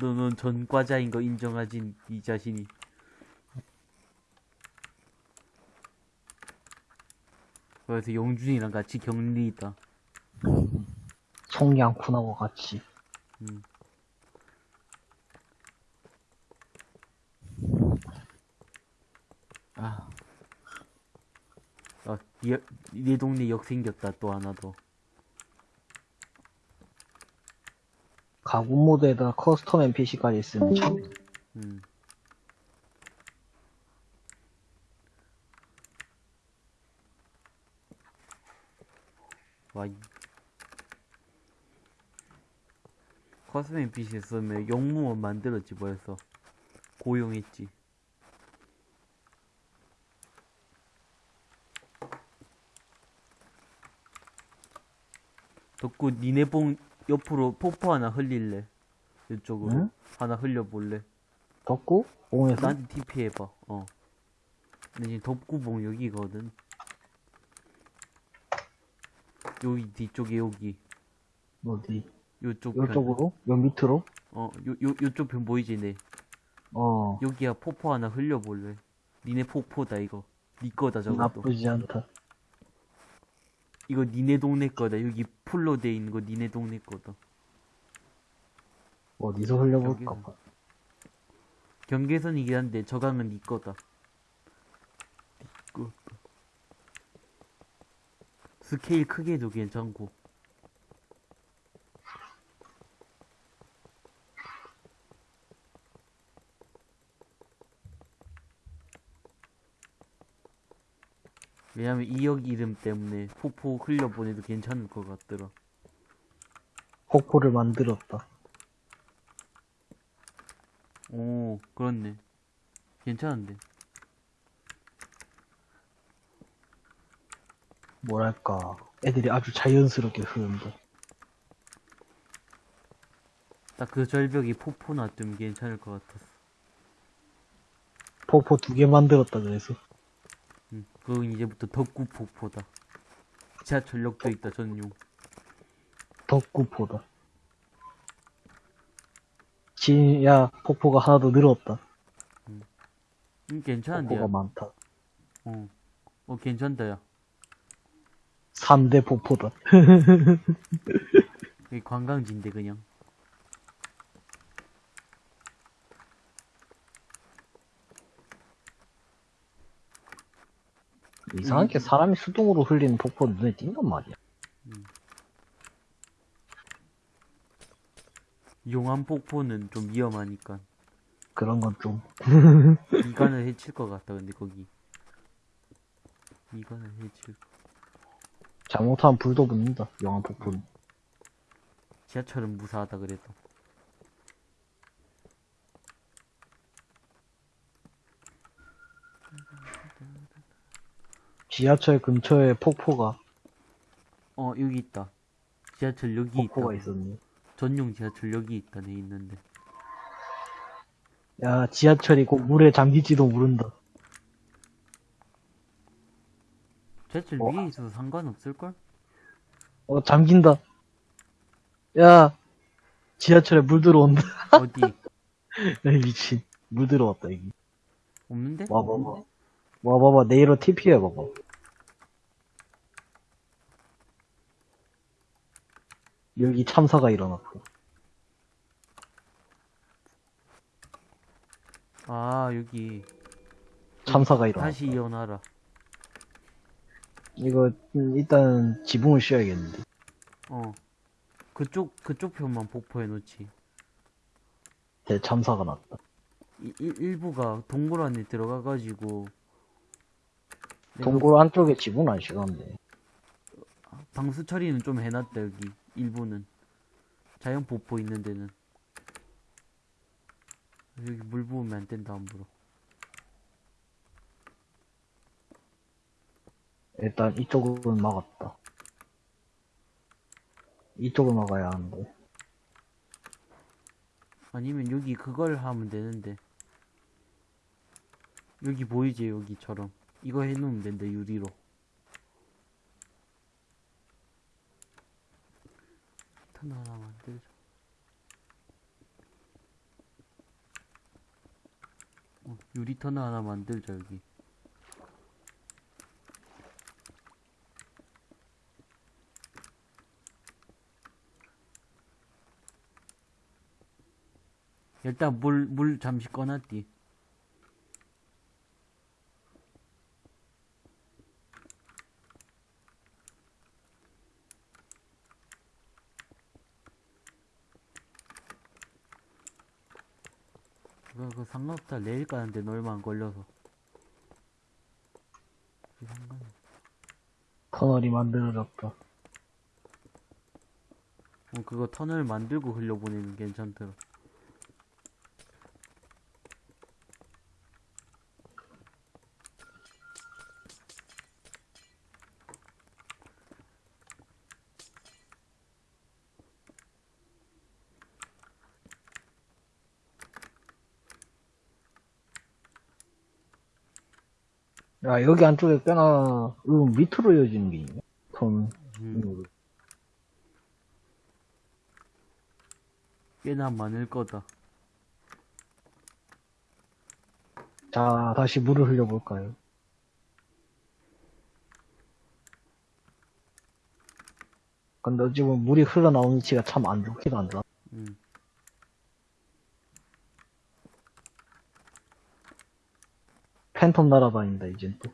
너는 전과자인 거 인정하진 이 자신이. 그래서 영준이랑 같이 격리 있다. 송양쿤하고 같이. 음. 아. 아, 이, 내 동네 역 생겼다, 또 하나 더. 가구 모드에다 커스텀 NPC까지 있으면 참. 음. 와, 이. 커스텀 NPC 쓰면 용무원 만들었지, 뭐였어. 고용했지. 덕구 니네 봉 옆으로 포포 하나 흘릴래? 이쪽으로 응? 하나 흘려볼래? 덕구? 봉에서? 나한테 TP 해봐. 어. 근데 지금 덕구봉 여기거든. 여기 뒤쪽에 여기. 어디? 요쪽 편. 요쪽으로? 요 밑으로? 어, 요, 요, 요쪽 편 보이지, 네. 어. 여기야 포포 하나 흘려볼래. 니네 포포다, 이거. 니 거다, 저것도. 나쁘지 않다. 이거 니네 동네 거다. 여기 풀로 돼 있는 거 니네 동네 거다. 어디서 흘려볼까. 봐. 경계선이긴 한데 저 강은 니 거다. 니 거. 스케일 크게도 괜찮고. 왜냐면 이역 이름 때문에 포포 흘려보내도 괜찮을 것 같더라. 폭포를 만들었다. 오, 그렇네. 괜찮은데. 뭐랄까. 애들이 아주 자연스럽게 흐른다. 딱 그 절벽이 포포 놔두면 괜찮을 것 같았어. 폭포 두 개 만들었다 그래서. 응, 그건 이제부터 덕구 폭포다. 지하철역도 있다, 전용. 덕구포다. 진, 야, 폭포가 하나 더 늘었다. 응, 괜찮은데. 폭포가 많다. 어, 어, 괜찮다, 야. 3대 폭포다. 여기 관광지인데, 그냥. 이상하게 사람이 수동으로 흘리는 폭포 눈에 띈단 말이야. 용암 폭포는 좀 위험하니까. 그런 건 좀. 미간을 해칠 것 같다, 근데 거기. 미간을 해칠. 잘못하면 불도 붙는다. 영암 폭포는. 지하철은 무사하다 그래도. 지하철 근처에 폭포가, 어, 여기 있다. 지하철 여기 폭포가 있다. 있었네. 전용 지하철 여기 있다, 내 있는데. 야, 지하철이 꼭 물에 잠길지도 모른다. 지하철 어. 위에 있어서 상관없을걸? 어, 잠긴다. 야, 지하철에 물 들어온다. 어디? 야, 미친. 물 들어왔다, 여기. 없는데? 와, 봐봐. 와, 봐봐. 내일로 TP 해봐봐. 여기 참사가 일어났고. 아, 여기. 참사가 일어났다. 다시 이어놔라. 이거, 음, 일단 지붕을 씌워야겠는데. 어. 그쪽, 그쪽 편만 폭포해 놓지. 대참사가 났다. 이- 일, 일부가 동굴 안에 들어가가지고. 동굴 안쪽에 지붕은 안 씌웠네. 방수 처리는 좀 해놨다, 여기. 일부는. 자연 폭포 있는 데는. 여기 물 부으면 안 된다, 함부로. 일단 이쪽은 막았다. 이쪽을 막아야 하는데. 아니면 여기 그걸 하면 되는데. 여기 보이지, 여기처럼. 이거 해놓으면 된다, 유리로. 탄 하나 만들자. 어, 유리 터널 하나 만들자 여기 일단 물 물 잠시 꺼놨디 그거 그 상록타 내일 가는데 얼마 안 걸려서 상관이 터널이 만들어졌다. 어, 그거 터널 만들고 흘려보내면 괜찮더라. 야, 여기 안쪽에 꽤나, 음, 밑으로 이어지는 게 있네. 톤, 음, 꽤나 많을 거다. 자, 다시 물을 흘려볼까요? 근데 지금 물이 흘러나오는 위치가 참 안 좋기도 한다. 음. 팬텀 날아다닌다, 이젠 또.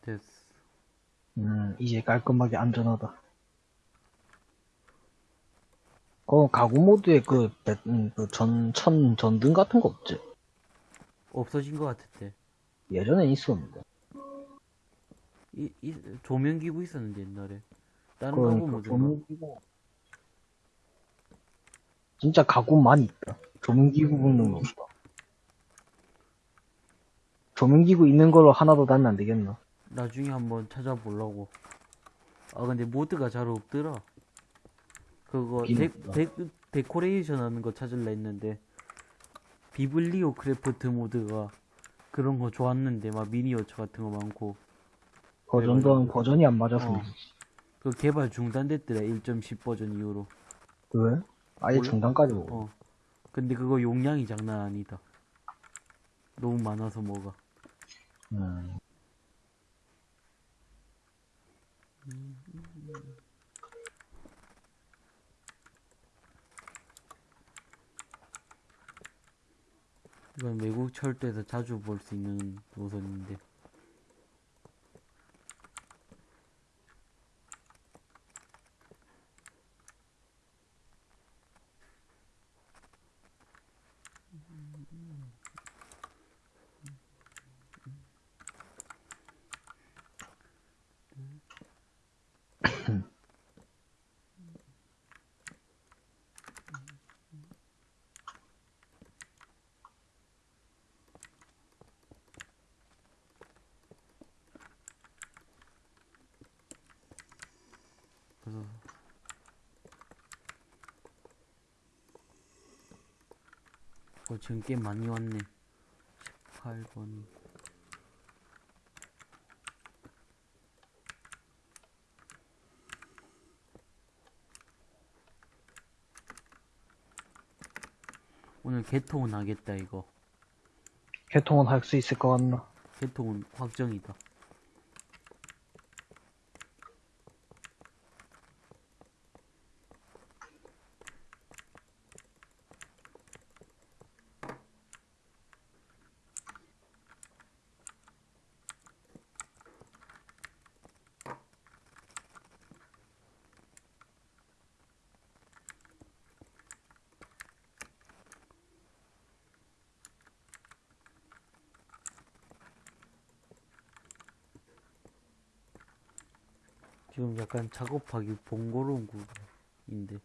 됐어. 음, 이제 깔끔하게 안전하다. 어, 가구 모드에 그, 배- 음, 그 전, 천, 전등 같은 거 없지? 없어진 것 같았대. 예전엔 있었는데. 이, 이, 조명기구 있었는데, 옛날에. 다른 그건 가구 그 모드가. 조명기구. 진짜 가구 많이 있다. 조명기구 붙는 거 없다. 조명기구 있는 걸로 하나 더 달면 안 되겠나? 나중에 한번 찾아보려고. 아, 근데 mod가 잘 없더라. 그거, 데. 데, 데코레이션 하는 거 찾을라 했는데, BiblioCraft mod가 그런 거 좋았는데, 막 미니어처 같은 거 많고, 버전도 버전이 안 맞아서. 어. 그 개발 중단됐더라, 1.10 버전 이후로. 왜? 아예 몰라. 중단까지 오고. 어. 근데 그거 용량이 장난 아니다. 너무 많아서 뭐가. 음. 이건 외국 철도에서 자주 볼 수 있는 노선인데. 그래서 어, 지금 꽤 많이 왔네. 18번. 오늘 개통은 하겠다 이거. 개통은 할 수 있을 것 같나? 개통은 확정이다. 약간 작업하기 번거로운 구인데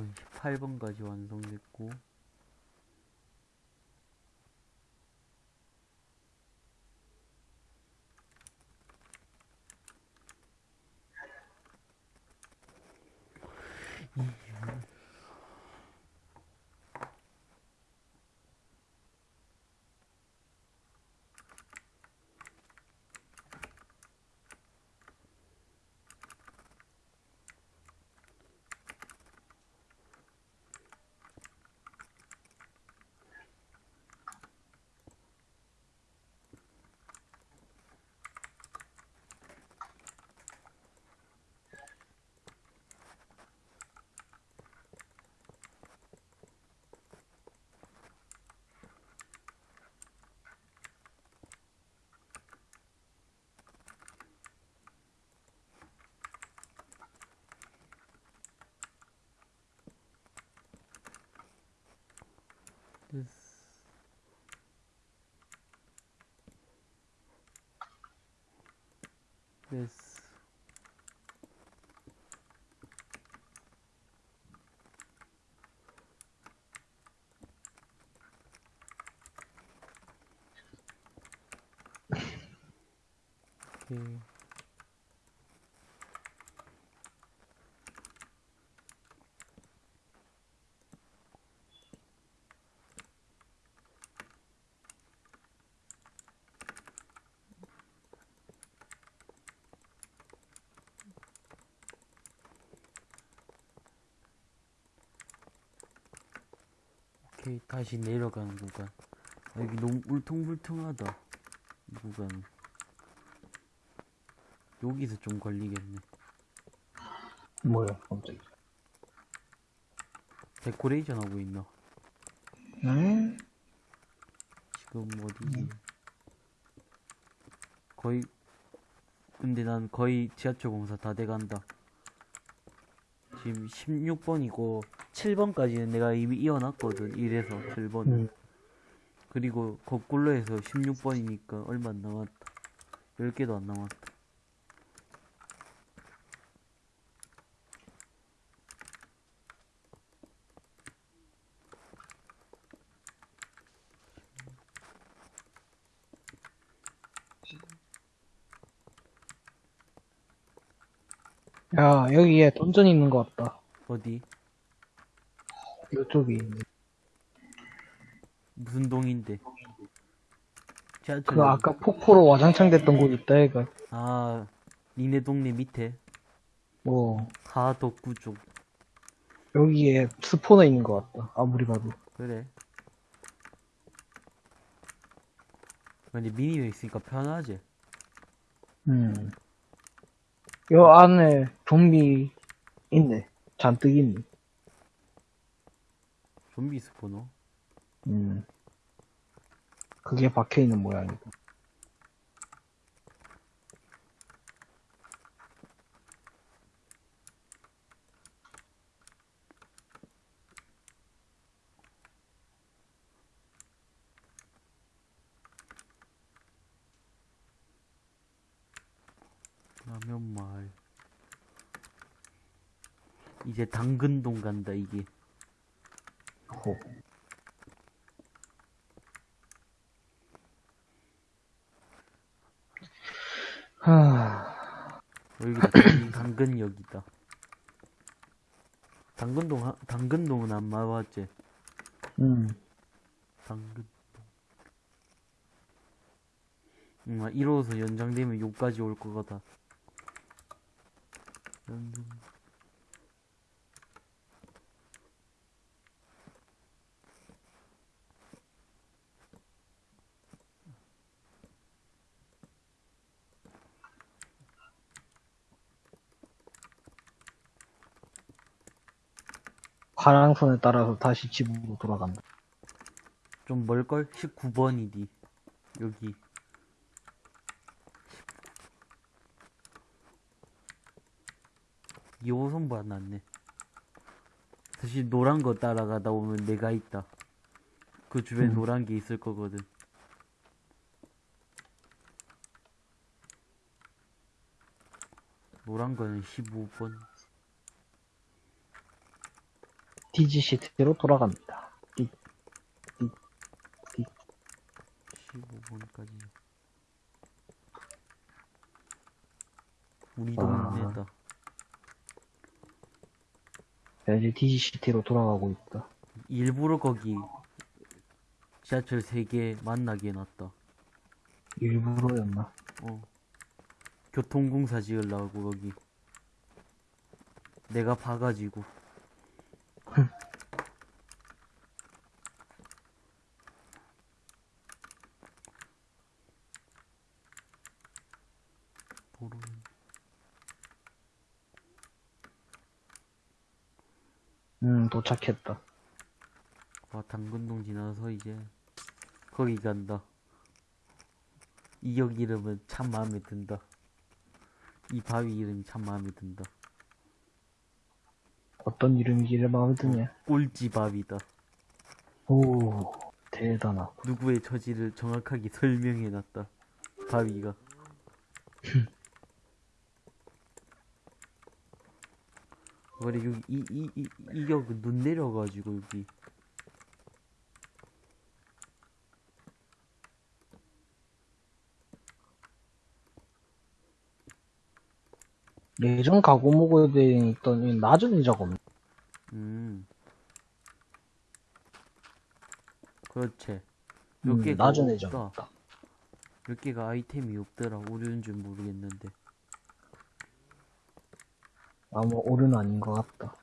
이건 18번까지 완성됐고 됐어. 됐어. 오케이. 오케이 다시 내려가는 구간 아, 여기 너무 울퉁불퉁하다 이 구간은 여기서 좀 걸리겠네. 뭐야, 갑자기. 데코레이션 하고 있나? 응? 지금 어디지 거의 근데 난 거의 지하철 공사 다 돼간다. 지금 16번이고 7번까지는 내가 이미 이어놨거든 1에서 7번. 응. 그리고 거꾸로 해서 16번이니까 얼마 안 남았다. 10개도 안 남았다 야, 여기에 던전 있는 것 같다. 어디? 이쪽에 있네. 무슨 동인데? 지하철 그 아까 폭포로 와장창 됐던 곳 있다, 얘가. 아 니네 동네 밑에 뭐, 하덕구 쪽 여기에 스포너 있는 것 같다. 아무리 봐도. 그래 근데 미니가 있으니까 편하지 음. 요 안에 좀비 있네. 잔뜩 있네. 좀비 스포너 음. 그게 박혀 있는 모양이다. 라면 마을 이제 당근동 간다 이게. 호. 하, 저기 당근역이다. 당근동 하- 당근동은 안 마봤지? 음. 당근동 응, 아, 1호선 연장되면 여기까지 올것 같아. 연장 화랑선에 따라서 다시 집으로 돌아간다. 좀 멀걸? 19번이디 여기 2호선보 안 났네 사실 노란 거 따라가다 보면 내가 있다 그 주변에 음. 노란 게 있을 거거든 노란 거는 15번 DG 시트로 돌아갑니다. 띠, 15번까지. 우리 아. 동네다. 야, 이제 DG 시티로 돌아가고 있다. 일부러 거기 지하철 3개 만나게 해놨다. 일부러였나? 어. 교통공사 지으려고 거기. 내가 봐가지고. 음, 도착했다. 와, 당근동 지나서 이제 거기 간다. 이 역 이름은 참 마음에 든다. 이 바위 이름이 참 마음에 든다. 어떤 이름이길래 마음에 드냐? 꼴찌 바위다. 오, 대단하고. 누구의 처지를 정확하게 설명해놨다. 바위가. 그래 여기 이 이 이 이격 눈 내려가지고 여기 예전 가구목에 있던 이 낮은 의자가 없네. 음 그렇지 음, 몇 개가 낮은 의자가 없다 없다. 몇 개가 아이템이 없더라 오류인 줄 모르겠는데 아무 오류는 아닌 것 같다.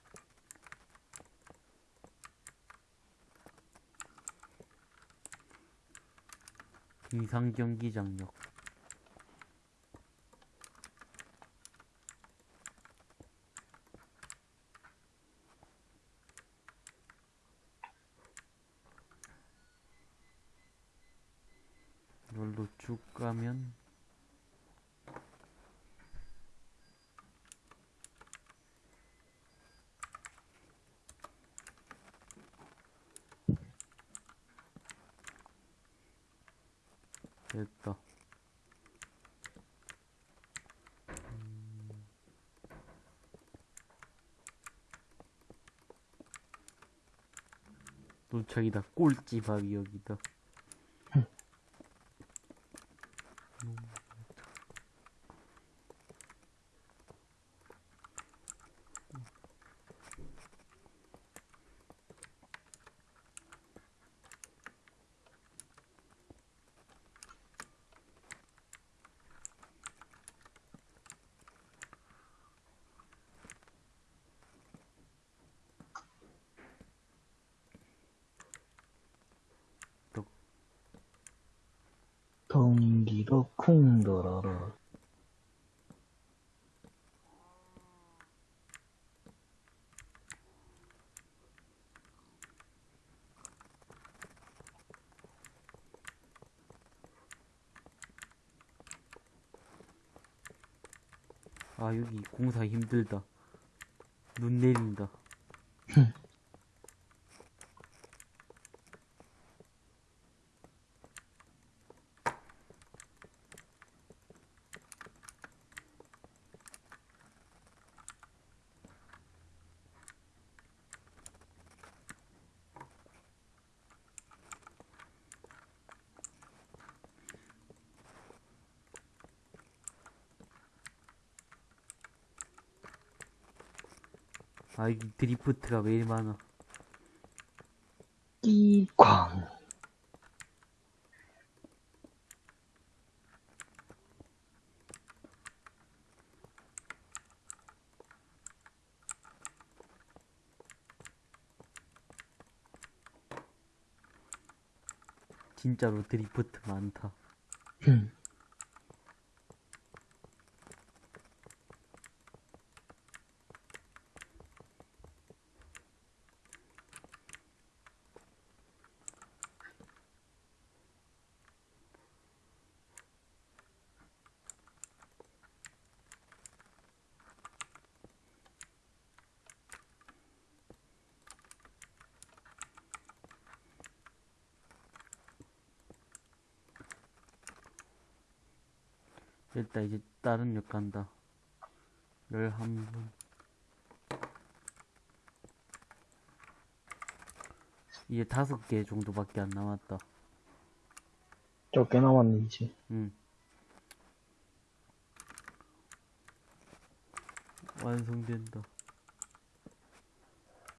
비상 경기장역 이걸로 쭉 가면 됐다. 음. 도착이다. 꼴찌 밥이 여기다. 동기로 쿵더러러. 아, 여기 공사 힘들다. 눈 내린다. 아, 이 드리프트가 왜 이리 많아. 끼광. 진짜로 드리프트 많다. 흠. 일단 이제 다른 역 간다. 11분. 이제 다섯 개 정도밖에 안 남았다. 적게 남았네, 이제. 응. 완성된다.